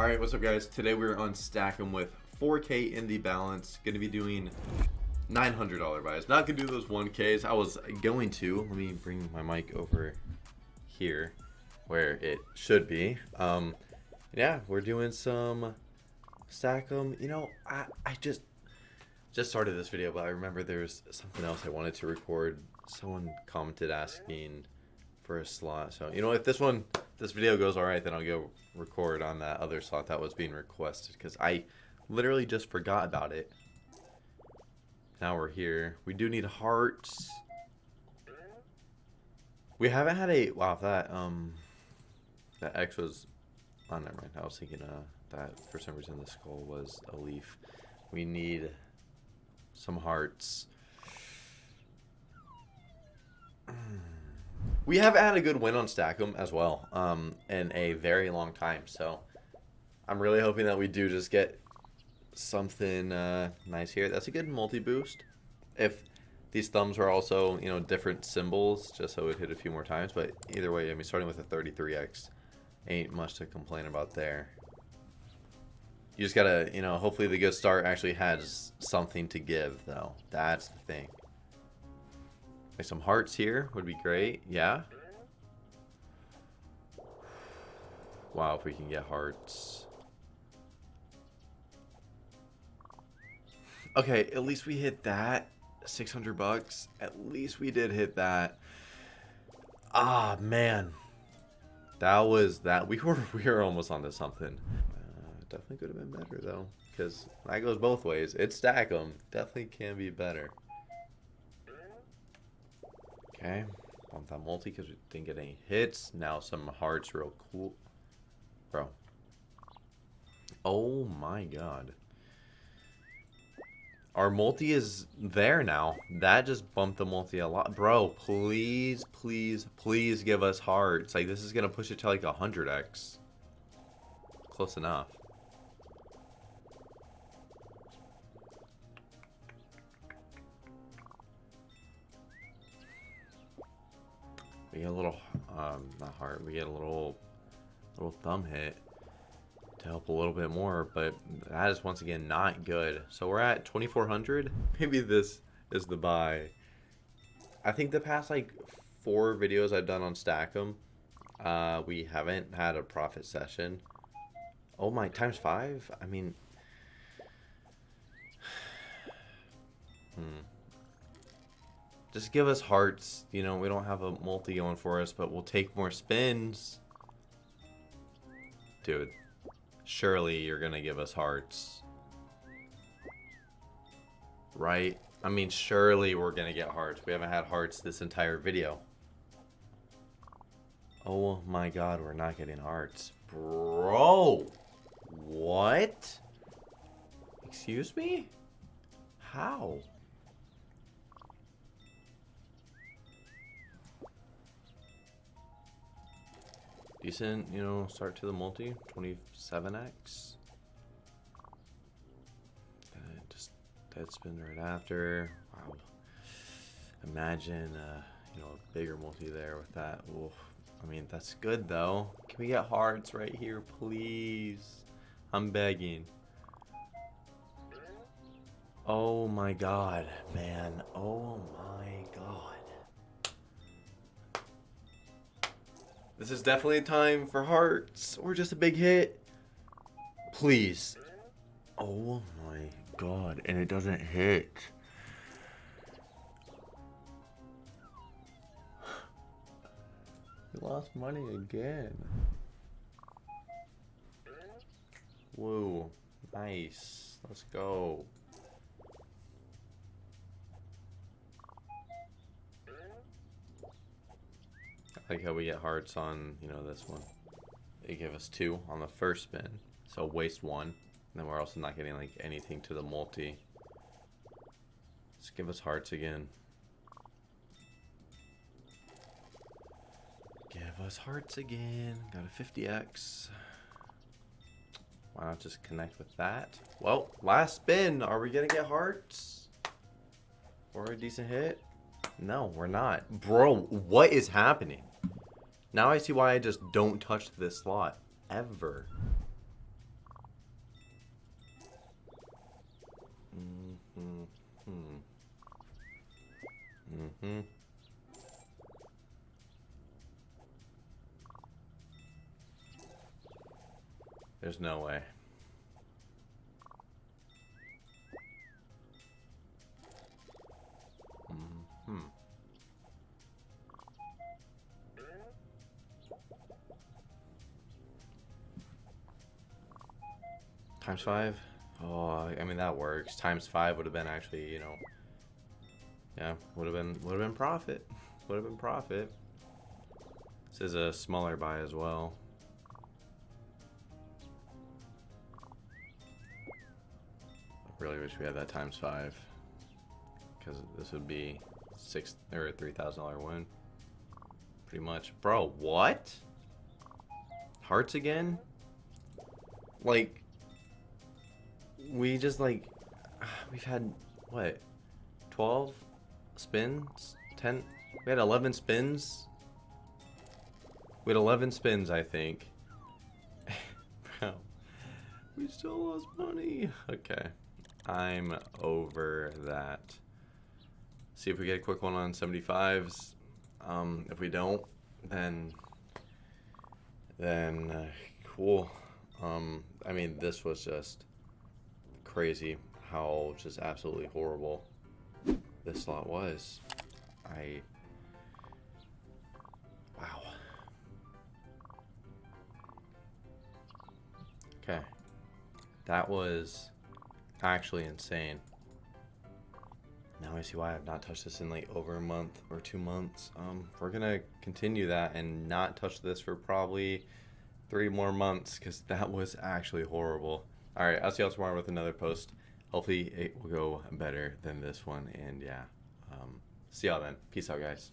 Alright, what's up guys? Today we're on Stack'em with 4K in the balance. Gonna be doing $900 buys. Not gonna do those 1Ks. I was going to. Let me bring my mic over here where it should be. Um, yeah, we're doing some Stack'em. You know, I, I just just started this video, but I remember there's something else I wanted to record. Someone commented asking for a slot. So, you know, if this one, this video goes all right, then I'll go record on that other slot that was being requested because I literally just forgot about it. Now we're here. We do need hearts. We haven't had a, wow, that, um, that X was, oh, never mind. I was thinking, uh, that for some reason the skull was a leaf. We need some hearts. We have had a good win on Stack'em as well um, in a very long time. So I'm really hoping that we do just get something uh, nice here. That's a good multi-boost. If these thumbs were also, you know, different symbols, just so it hit a few more times. But either way, I mean, starting with a 33x ain't much to complain about there. You just gotta, you know, hopefully the good start actually has something to give, though. That's the thing. Like some hearts here would be great. Yeah. Wow, if we can get hearts. Okay, at least we hit that. 600 bucks. At least we did hit that. Ah, man. That was that. We were we were almost onto something. Uh, definitely could have been better though, because that goes both ways. It Stack'em. Definitely can be better. Okay, bump that multi because we didn't get any hits. Now some hearts real cool. Bro. Oh my god. Our multi is there now. That just bumped the multi a lot. Bro, please, please, please give us hearts. Like, this is going to push it to like 100x. Close enough. We get a little, um, not heart, we get a little, little thumb hit to help a little bit more, but that is once again not good. So we're at 2400. Maybe this is the buy. I think the past like four videos I've done on Stack'em, uh, we haven't had a profit session. Oh my, times five? I mean, hmm. Just give us hearts. You know, we don't have a multi going for us, but we'll take more spins. Dude, surely you're going to give us hearts. Right? I mean, surely we're going to get hearts. We haven't had hearts this entire video. Oh my god, we're not getting hearts. Bro! What? Excuse me? How? Decent, you know, start to the multi, 27x. And just dead spin right after. Wow. Imagine, uh, you know, a bigger multi there with that. Oof. I mean, that's good though. Can we get hearts right here, please? I'm begging. Oh my god, man. Oh my god. This is definitely a time for hearts or just a big hit. Please. Oh my god, and it doesn't hit. We lost money again. Whoa, nice. Let's go. Like how we get hearts on, you know, this one. They give us two on the first spin. So waste one. And then we're also not getting like anything to the multi. Just give us hearts again. Give us hearts again. Got a 50x. Why not just connect with that? Well, last spin. Are we going to get hearts? Or a decent hit? No, we're not. Bro, what is happening? Now I see why I just don't touch this slot. Ever. Mm -hmm. There's no way. Times five? Oh, I mean that works. Times five would have been actually, you know, yeah, would have been would have been profit. Would have been profit. This is a smaller buy as well. I really wish we had that times five, because this would be six or three thousand dollar win. Pretty much, bro. What? Hearts again? Like, we just like we've had what 12 spins? 10 we had 11 spins? We had 11 spins i think. Bro we still lost money. Okay i'm over that. See if we get a quick one on 75s um if we don't then then uh, cool. Um i mean this was just crazy how just absolutely horrible this slot was. I... Wow. Okay. That was actually insane. Now I see why I've not touched this in like over a month or two months. Um, we're gonna continue that and not touch this for probably three more months because that was actually horrible. All right, I'll see y'all tomorrow with another post. Hopefully it will go better than this one. And yeah, um, see y'all then. Peace out, guys.